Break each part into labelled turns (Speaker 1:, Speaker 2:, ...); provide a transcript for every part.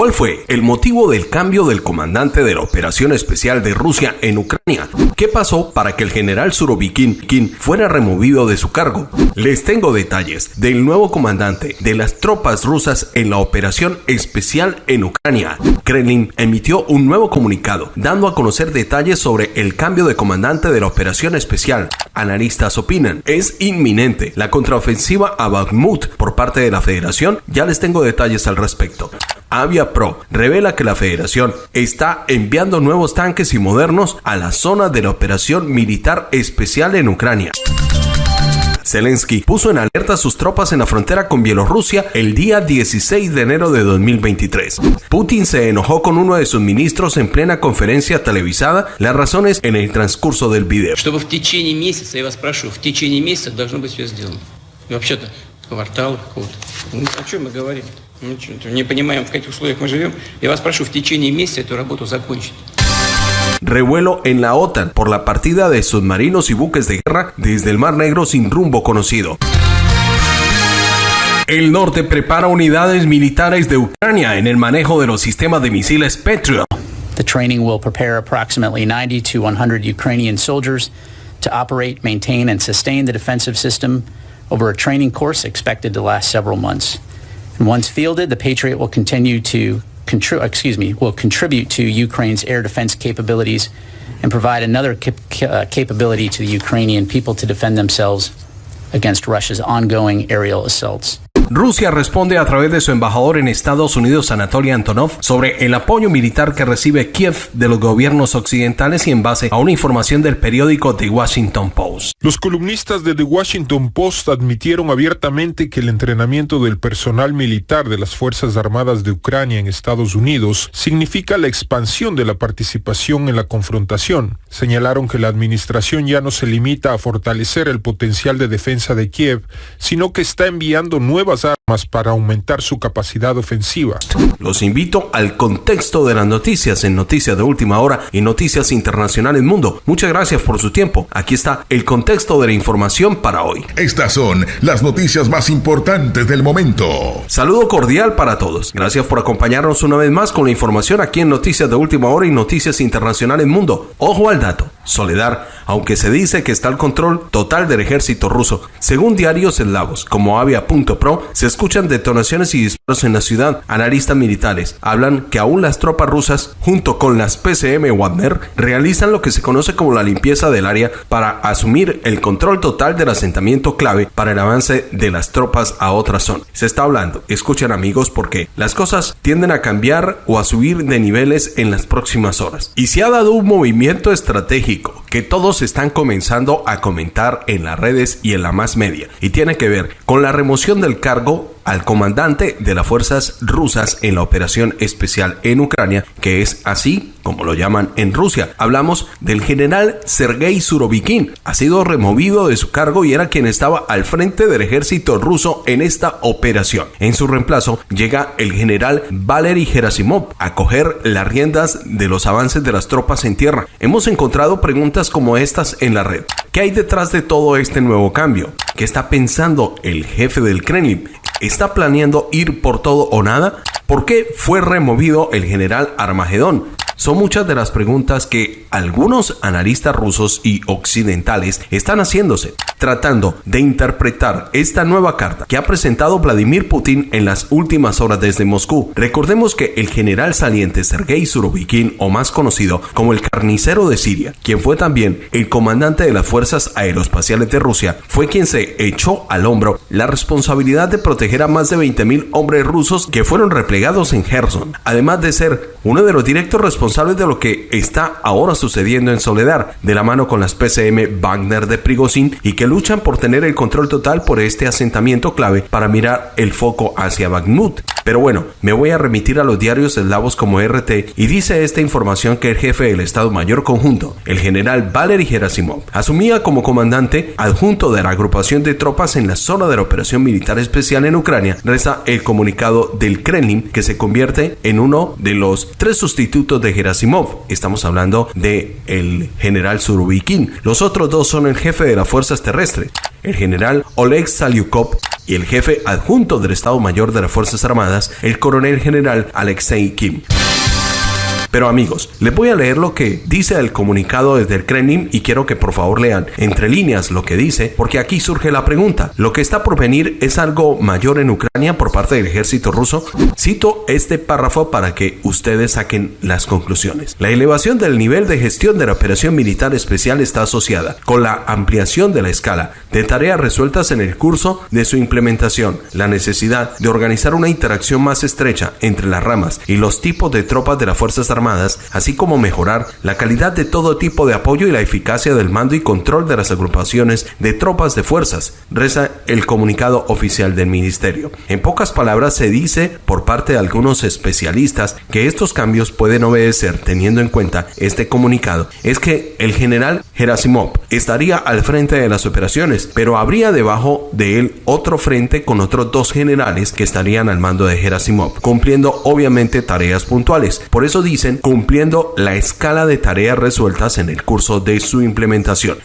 Speaker 1: ¿Cuál fue el motivo del cambio del comandante de la operación especial de Rusia en Ucrania? ¿Qué pasó para que el general Surovikin fuera removido de su cargo? Les tengo detalles del nuevo comandante de las tropas rusas en la operación especial en Ucrania. Kremlin emitió un nuevo comunicado dando a conocer detalles sobre el cambio de comandante de la operación especial. Analistas opinan, es inminente la contraofensiva a Bakhmut por parte de la federación. Ya les tengo detalles al respecto. Avia Pro revela que la federación está enviando nuevos tanques y modernos a la zona de la operación militar especial en Ucrania. Zelensky puso en alerta a sus tropas en la frontera con Bielorrusia el día 16 de enero de 2023. Putin se enojó con uno de sus ministros en plena conferencia televisada. Las razones en el transcurso del video.
Speaker 2: Не понимаем, в каких условиях мы живем. Я вас прошу в течение месяца эту работу закончить.
Speaker 1: Revuelo en la OTAN por la partida de submarinos y buques de guerra desde el Mar Negro sin rumbo conocido. El norte prepara unidades militares de Ucrania en el manejo de los sistemas de misiles Patriot.
Speaker 3: The training will prepare approximately 90 to 100 Ukrainian soldiers to operate, maintain, and sustain the defensive system over a training course expected to last several months. And once fielded, the Patriot will continue to contri- excuse me, will contribute to Ukraine's air defense capabilities and provide another cap- uh, capability to the Ukrainian people to defend themselves against Russia's ongoing aerial assaults.
Speaker 1: Rusia responde a través de su embajador en Estados Unidos, Anatoly Antonov, sobre el apoyo militar que recibe Kiev de los gobiernos occidentales y en base a una información del periódico The Washington Post.
Speaker 4: Los columnistas de The Washington Post admitieron abiertamente que el entrenamiento del personal militar de las Fuerzas Armadas de Ucrania en Estados Unidos significa la expansión de la participación en la confrontación. Señalaron que la administración ya no se limita a fortalecer el potencial de defensa de Kiev, sino que está enviando nuevas pasar. Para aumentar su capacidad ofensiva.
Speaker 1: Los invito al contexto de las noticias en Noticias de Última Hora y Noticias Internacionales Mundo. Muchas gracias por su tiempo. Aquí está el contexto de la información para hoy.
Speaker 5: Estas son las noticias más importantes del momento.
Speaker 1: Saludo cordial para todos. Gracias por acompañarnos una vez más con la información aquí en Noticias de Última Hora y Noticias Internacionales Mundo. Ojo al dato. Soledad, aunque se dice que está al control total del ejército ruso, según diarios eslavos como Avia.pro, se escuchan detonaciones y disparos en la ciudad. Analistas militares hablan que aún las tropas rusas, junto con las PCM Wagner, realizan lo que se conoce como la limpieza del área para asumir el control total del asentamiento clave para el avance de las tropas a otra zona. Se está hablando, escuchen amigos, porque las cosas tienden a cambiar o a subir de niveles en las próximas horas. Y se ha dado un movimiento estratégico que todos están comenzando a comentar en las redes y en la más media. Y tiene que ver con la remoción del cargo al comandante de las fuerzas rusas en la operación especial en Ucrania, que es así como lo llaman en Rusia. Hablamos del general Sergei Surovikin. Ha sido removido de su cargo y era quien estaba al frente del ejército ruso en esta operación. En su reemplazo llega el general Valery Gerasimov a coger las riendas de los avances de las tropas en tierra. Hemos encontrado preguntas como estas en la red. ¿Qué hay detrás de todo este nuevo cambio? ¿Qué está pensando el jefe del Kremlin? ¿Está planeando ir por todo o nada? ¿Por qué fue removido el general Armagedón? Son muchas de las preguntas que algunos analistas rusos y occidentales están haciéndose, tratando de interpretar esta nueva carta que ha presentado Vladimir Putin en las últimas horas desde Moscú. Recordemos que el general saliente Sergei Surovikin, o más conocido como el carnicero de Siria, quien fue también el comandante de las fuerzas aeroespaciales de Rusia, fue quien se echó al hombro la responsabilidad de proteger a más de 20.000 hombres rusos que fueron replegados en Gerson, además de ser uno de los directos responsables de lo que está ahora sucediendo en Soledad, de la mano con las PCM Wagner de Prigozhin y que luchan por tener el control total por este asentamiento clave para mirar el foco hacia Bakhmut. Pero bueno, me voy a remitir a los diarios eslavos como RT y dice esta información que el jefe del Estado Mayor Conjunto, el general Valery Gerasimov, asumía como comandante adjunto de la agrupación de tropas en la zona de la operación militar especial en Ucrania, reza el comunicado del Kremlin que se convierte en uno de los tres sustitutos de Gerasimov. Estamos hablando de el general Surovikin. Los otros dos son el jefe de las fuerzas terrestres. El general Oleg Salyukov y el jefe adjunto del Estado Mayor de las Fuerzas Armadas, el coronel general Alexei Kim. Pero amigos, les voy a leer lo que dice el comunicado desde el Kremlin y quiero que por favor lean entre líneas lo que dice, porque aquí surge la pregunta. ¿Lo que está por venir es algo mayor en Ucrania por parte del ejército ruso? Cito este párrafo para que ustedes saquen las conclusiones. La elevación del nivel de gestión de la operación militar especial está asociada con la ampliación de la escala de tareas resueltas en el curso de su implementación, la necesidad de organizar una interacción más estrecha entre las ramas y los tipos de tropas de las Fuerzas Armadas así como mejorar la calidad de todo tipo de apoyo y la eficacia del mando y control de las agrupaciones de tropas de fuerzas, reza el comunicado oficial del ministerio. En pocas palabras se dice por parte de algunos especialistas que estos cambios pueden obedecer teniendo en cuenta este comunicado, es que el general Gerasimov estaría al frente de las operaciones, pero habría debajo de él otro frente con otros dos generales que estarían al mando de Gerasimov, cumpliendo obviamente tareas puntuales. Por eso dicen cumpliendo la escala de tareas resueltas en el curso de su implementación.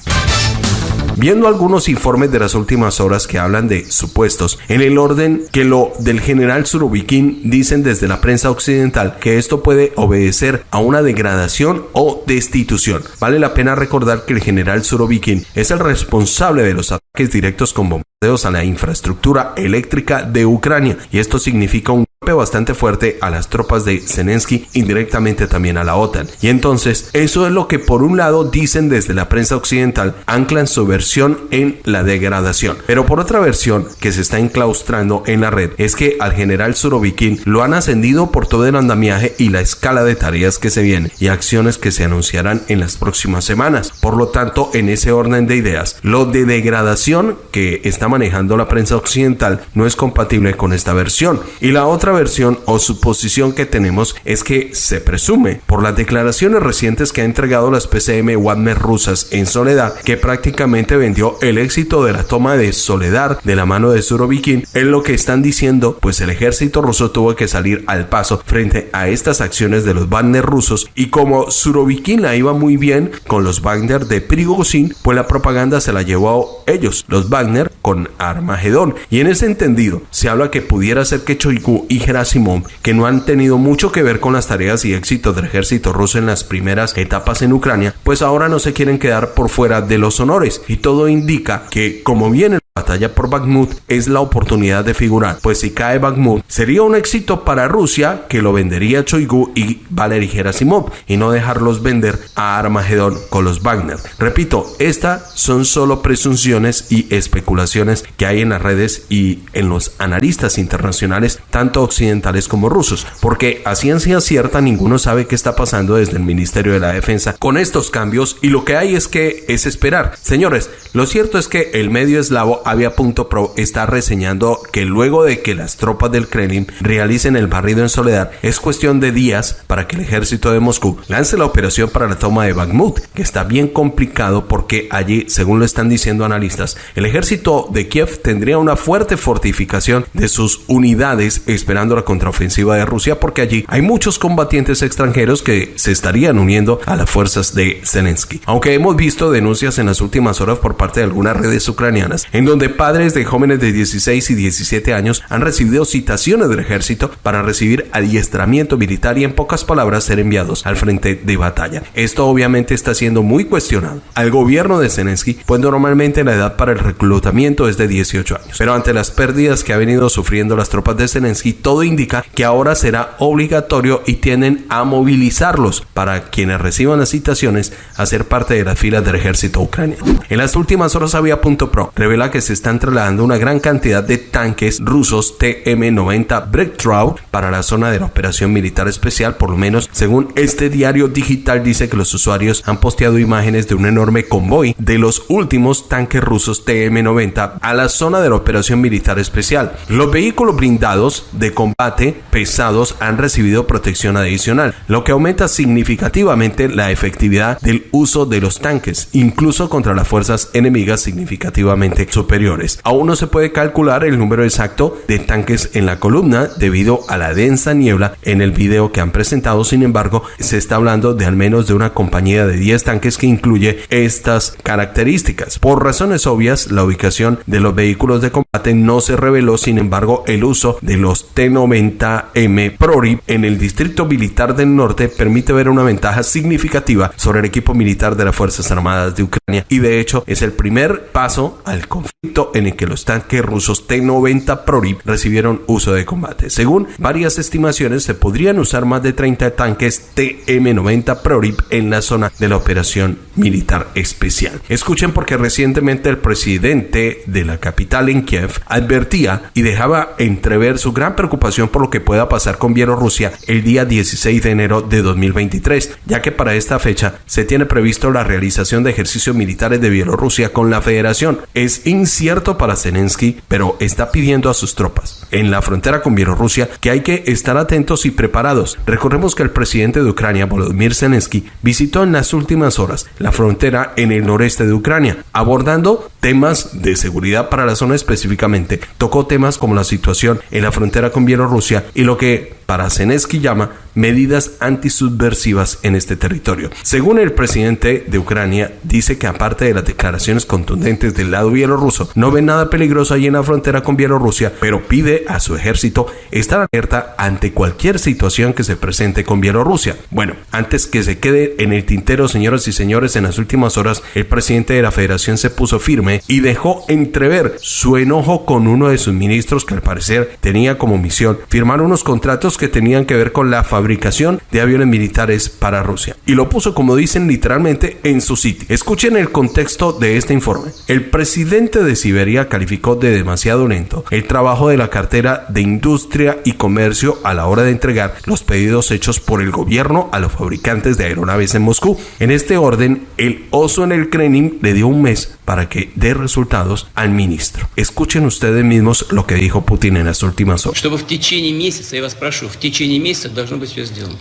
Speaker 1: Viendo algunos informes de las últimas horas que hablan de supuestos, en el orden que lo del general Surovikin dicen desde la prensa occidental que esto puede obedecer a una degradación o destitución. Vale la pena recordar que el general Surovikin es el responsable de los directos con bombardeos a la infraestructura eléctrica de Ucrania y esto significa un bastante fuerte a las tropas de Zelensky, indirectamente también a la OTAN. Y entonces, eso es lo que por un lado dicen desde la prensa occidental, anclan su versión en la degradación. Pero por otra versión que se está enclaustrando en la red es que al general Surovikin lo han ascendido por todo el andamiaje y la escala de tareas que se vienen y acciones que se anunciarán en las próximas semanas. Por lo tanto, en ese orden de ideas, lo de degradación que está manejando la prensa occidental no es compatible con esta versión. Y la otra versión o suposición que tenemos es que se presume, por las declaraciones recientes que ha entregado las PCM Wagner rusas en Soledad, que prácticamente vendió el éxito de la toma de Soledad de la mano de Surovikin, en lo que están diciendo, pues el ejército ruso tuvo que salir al paso frente a estas acciones de los Wagner rusos y como Surovikin la iba muy bien con los Wagner de Prigozhin, pues la propaganda se la llevó ellos, los Wagner, con Armagedón. Y en ese entendido, se habla que pudiera ser que Choigu y Gerasimov, que no han tenido mucho que ver con las tareas y éxitos del ejército ruso en las primeras etapas en Ucrania, pues ahora no se quieren quedar por fuera de los honores. Y todo indica que, como viene batalla por Bakhmut, es la oportunidad de figurar, pues si cae Bakhmut, sería un éxito para Rusia que lo vendería Choigu y Valery Gerasimov y no dejarlos vender a Armagedón con los Wagner. Repito, estas son solo presunciones y especulaciones que hay en las redes y en los analistas internacionales, tanto occidentales como rusos, porque a ciencia cierta ninguno sabe qué está pasando desde el Ministerio de la Defensa con estos cambios y lo que hay es que es esperar. Señores, lo cierto es que el medio eslavo Avia.pro está reseñando que luego de que las tropas del Kremlin realicen el barrido en soledad, es cuestión de días para que el ejército de Moscú lance la operación para la toma de Bakhmut, que está bien complicado porque allí, según lo están diciendo analistas, el ejército de Kiev tendría una fuerte fortificación de sus unidades esperando la contraofensiva de Rusia porque allí hay muchos combatientes extranjeros que se estarían uniendo a las fuerzas de Zelensky. Aunque hemos visto denuncias en las últimas horas por parte de algunas redes ucranianas en donde padres de jóvenes de 16 y 17 años han recibido citaciones del ejército para recibir adiestramiento militar y en pocas palabras ser enviados al frente de batalla. Esto obviamente está siendo muy cuestionado al gobierno de Zelensky, pues normalmente la edad para el reclutamiento es de 18 años. Pero ante las pérdidas que ha venido sufriendo las tropas de Zelensky, todo indica que ahora será obligatorio y tienden a movilizarlos para quienes reciban las citaciones a ser parte de las filas del ejército ucraniano. En las últimas horas había punto pro revela que se están trasladando una gran cantidad de tanques rusos TM-90 Breakthrough para la zona de la operación militar especial, por lo menos según este diario digital dice que los usuarios han posteado imágenes de un enorme convoy de los últimos tanques rusos TM-90 a la zona de la operación militar especial. Los vehículos blindados de combate pesados han recibido protección adicional, lo que aumenta significativamente la efectividad del uso de los tanques, incluso contra las fuerzas enemigas significativamente superiores Aún no se puede calcular el número exacto de tanques en la columna debido a la densa niebla en el video que han presentado. Sin embargo, se está hablando de al menos de una compañía de 10 tanques que incluye estas características. Por razones obvias, la ubicación de los vehículos de combate no se reveló, sin embargo, el uso de los T-90M ProRib en el Distrito Militar del Norte permite ver una ventaja significativa sobre el equipo militar de las Fuerzas Armadas de Ucrania y de hecho es el primer paso al conflicto en el que los tanques rusos T-90 ProRib recibieron uso de combate. Según varias estimaciones, se podrían usar más de 30 tanques TM-90 ProRib en la zona de la operación militar especial. Escuchen porque recientemente el presidente de la capital en Kiev advertía y dejaba entrever su gran preocupación por lo que pueda pasar con Bielorrusia el día 16 de enero de 2023, ya que para esta fecha se tiene previsto la realización de ejercicios militares de Bielorrusia con la federación. Es incierto para Zelensky, pero está pidiendo a sus tropas en la frontera con Bielorrusia que hay que estar atentos y preparados. Recordemos que el presidente de Ucrania, Volodymyr Zelensky, visitó en las últimas horas la frontera en el noreste de Ucrania, abordando temas de seguridad para la zona específicamente. Tocó temas como la situación en la frontera con Bielorrusia y lo que para Zelensky llama medidas antisubversivas en este territorio. Según el presidente de Ucrania, dice que aparte de las declaraciones contundentes del lado bielorruso, no ve nada peligroso allí en la frontera con Bielorrusia, pero pide a su ejército estar alerta ante cualquier situación que se presente con Bielorrusia. Bueno, antes que se quede en el tintero, señoras y señores, en las últimas horas el presidente de la federación se puso firme y dejó entrever su enojo con uno de sus ministros que al parecer tenía como misión firmar unos contratos que tenían que ver con la fabricación de aviones militares para Rusia. Y lo puso, como dicen literalmente, en su sitio. Escuchen el contexto de este informe. El presidente de Siberia calificó de demasiado lento el trabajo de la cartera de Industria y Comercio a la hora de entregar los pedidos hechos por el gobierno a los fabricantes de aeronaves en Moscú. En este orden, el oso en el Kremlin le dio un mes para que dé resultados al ministro. Escuchen ustedes mismos lo que dijo Putin en las últimas horas.
Speaker 2: Чтобы в течение месяца, я вас прошу, в течение месяца должно быть все сделано.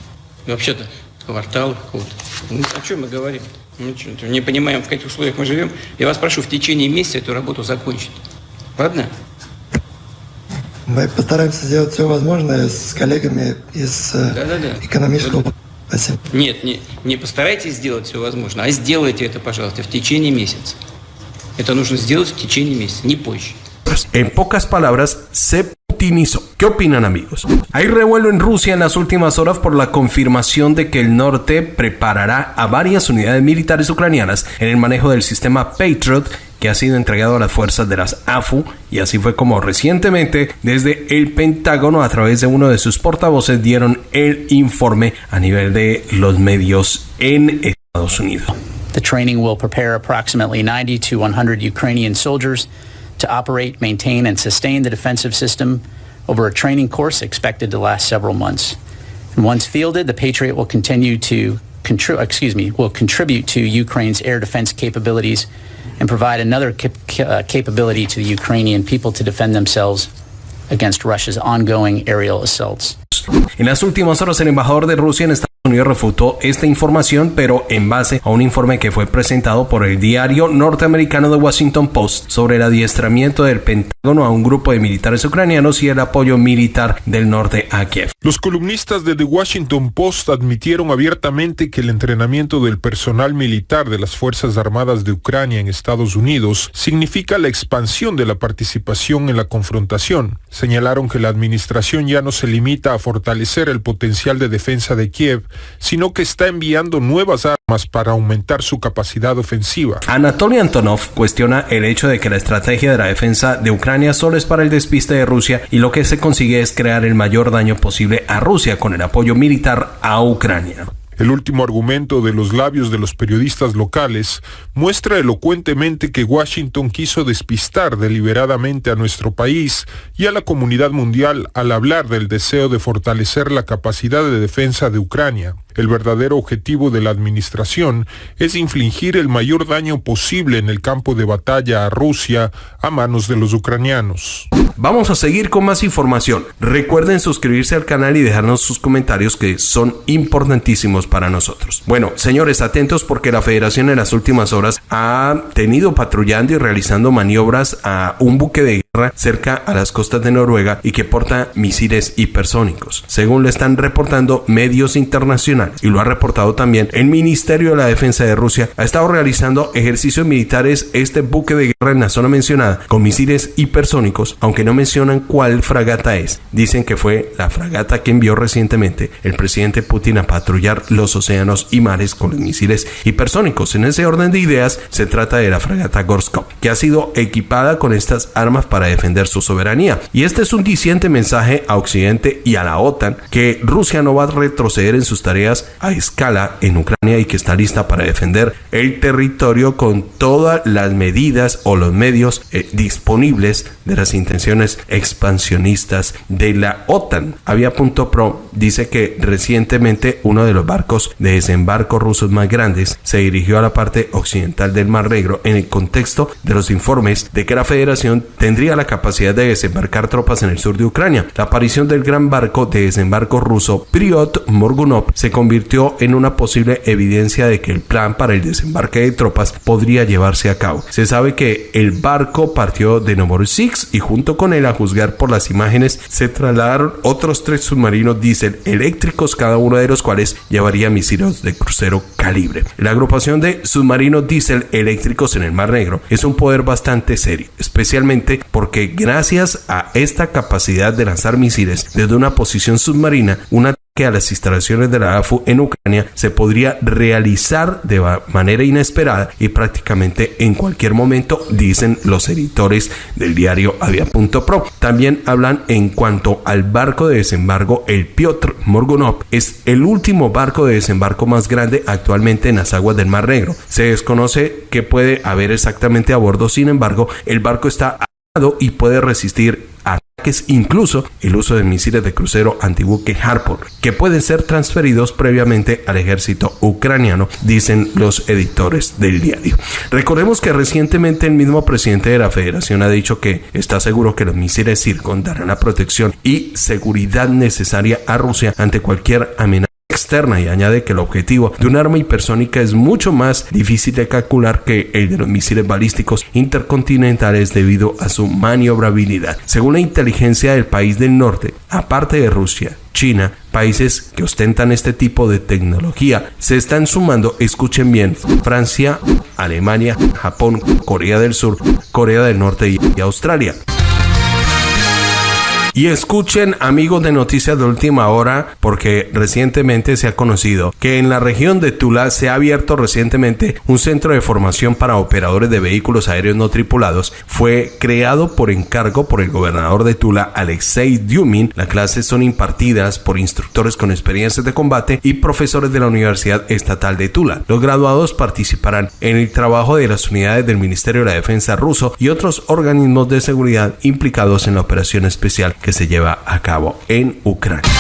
Speaker 2: Вообще-то квартал какого-то. Ну, о чем мы говорим? Мы что, не понимаем, в каких условиях мы живем. Я вас прошу в течение месяца эту работу закончить. Ладно?
Speaker 6: Мы постараемся сделать все возможное с коллегами из э,
Speaker 2: Да-да-да.
Speaker 6: экономического... Спасибо.
Speaker 2: Нет, не, не постарайтесь сделать все возможное, а сделайте это, пожалуйста, в течение месяца.
Speaker 1: En pocas palabras, se putinizó. ¿Qué opinan amigos? Hay revuelo en Rusia en las últimas horas por la confirmación de que el norte preparará a varias unidades militares ucranianas en el manejo del sistema Patriot que ha sido entregado a las fuerzas de las AFU y así fue como recientemente desde el Pentágono a través de uno de sus portavoces dieron el informe a nivel de los medios en Estados Unidos.
Speaker 3: The training will prepare approximately 90 to 100 Ukrainian soldiers to operate, maintain, and sustain the defensive system over a training course expected to last several months. And once fielded, the Patriot will continue to contri- excuse me, will contribute to Ukraine's air defense capabilities and provide another cap- uh, capability to the Ukrainian people to defend themselves against Russia's ongoing aerial assaults.
Speaker 1: En las últimas horas, el embajador de Rusia en Estados Unidos refutó esta información, pero en base a un informe que fue presentado por el diario norteamericano The Washington Post sobre el adiestramiento del Pentágono a un grupo de militares ucranianos y el apoyo militar del norte a Kiev.
Speaker 4: Los columnistas de The Washington Post admitieron abiertamente que el entrenamiento del personal militar de las Fuerzas Armadas de Ucrania en Estados Unidos significa la expansión de la participación en la confrontación. Señalaron que la administración ya no se limita a fortalecer el potencial de defensa de Kiev, sino que está enviando nuevas armas para aumentar su capacidad ofensiva.
Speaker 1: Anatoly Antonov cuestiona el hecho de que la estrategia de la defensa de Ucrania solo es para el despiste de Rusia y lo que se consigue es crear el mayor daño posible a Rusia con el apoyo militar a Ucrania.
Speaker 4: El último argumento de los labios de los periodistas locales muestra elocuentemente que Washington quiso despistar deliberadamente a nuestro país y a la comunidad mundial al hablar del deseo de fortalecer la capacidad de defensa de Ucrania. El verdadero objetivo de la administración es infligir el mayor daño posible en el campo de batalla a Rusia a manos de los ucranianos.
Speaker 1: Vamos a seguir con más información. Recuerden suscribirse al canal y dejarnos sus comentarios que son importantísimos para nosotros. Bueno, señores, atentos porque la federación en las últimas horas ha tenido patrullando y realizando maniobras a un buque de cerca a las costas de Noruega y que porta misiles hipersónicos, según le están reportando medios internacionales y lo ha reportado también el Ministerio de la Defensa de Rusia. Ha estado realizando ejercicios militares este buque de guerra en la zona mencionada con misiles hipersónicos, aunque no mencionan cuál fragata es. Dicen que fue la fragata que envió recientemente el presidente Putin a patrullar los océanos y mares con los misiles hipersónicos. En ese orden de ideas, se trata de la fragata Gorskov, que ha sido equipada con estas armas para defender su soberanía. Y este es un diciente mensaje a Occidente y a la OTAN que Rusia no va a retroceder en sus tareas a escala en Ucrania y que está lista para defender el territorio con todas las medidas o los medios eh, disponibles de las intenciones expansionistas de la OTAN. Avia.pro dice que recientemente uno de los barcos de desembarco rusos más grandes se dirigió a la parte occidental del Mar Negro en el contexto de los informes de que la federación tendría la capacidad de desembarcar tropas en el sur de Ucrania. La aparición del gran barco de desembarco ruso Priot Morgunov se convirtió en una posible evidencia de que el plan para el desembarque de tropas podría llevarse a cabo. Se sabe que el barco partió de Novorossiysk y junto con él, a juzgar por las imágenes, se trasladaron otros tres submarinos diésel eléctricos, cada uno de los cuales llevaría misiles de crucero calibre. La agrupación de submarinos diésel eléctricos en el Mar Negro es un poder bastante serio, especialmente porque gracias a esta capacidad de lanzar misiles desde una posición submarina, una que a las instalaciones de la AFU en Ucrania se podría realizar de manera inesperada y prácticamente en cualquier momento, dicen los editores del diario Avia.pro. También hablan en cuanto al barco de desembarco, el Piotr Morgunov es el último barco de desembarco más grande actualmente en las aguas del Mar Negro. Se desconoce qué puede haber exactamente a bordo, sin embargo, el barco está y puede resistir ataques, incluso el uso de misiles de crucero antibuque Harpoon, que pueden ser transferidos previamente al ejército ucraniano, dicen los editores del diario. Recordemos que recientemente el mismo presidente de la federación ha dicho que está seguro que los misiles Zircon darán la protección y seguridad necesaria a Rusia ante cualquier amenaza y añade que el objetivo de un arma hipersónica es mucho más difícil de calcular que el de los misiles balísticos intercontinentales debido a su maniobrabilidad. Según la inteligencia del país del norte, aparte de Rusia, China, países que ostentan este tipo de tecnología, se están sumando, escuchen bien, Francia, Alemania, Japón, Corea del Sur, Corea del Norte y Australia. Y escuchen amigos de Noticias de Última Hora porque recientemente se ha conocido que en la región de Tula se ha abierto recientemente un centro de formación para operadores de vehículos aéreos no tripulados. Fue creado por encargo por el gobernador de Tula, Alexei Dyumin. Las clases son impartidas por instructores con experiencias de combate y profesores de la Universidad Estatal de Tula. Los graduados participarán en el trabajo de las unidades del Ministerio de la Defensa ruso y otros organismos de seguridad implicados en la operación especial que se lleva a cabo en Ucrania.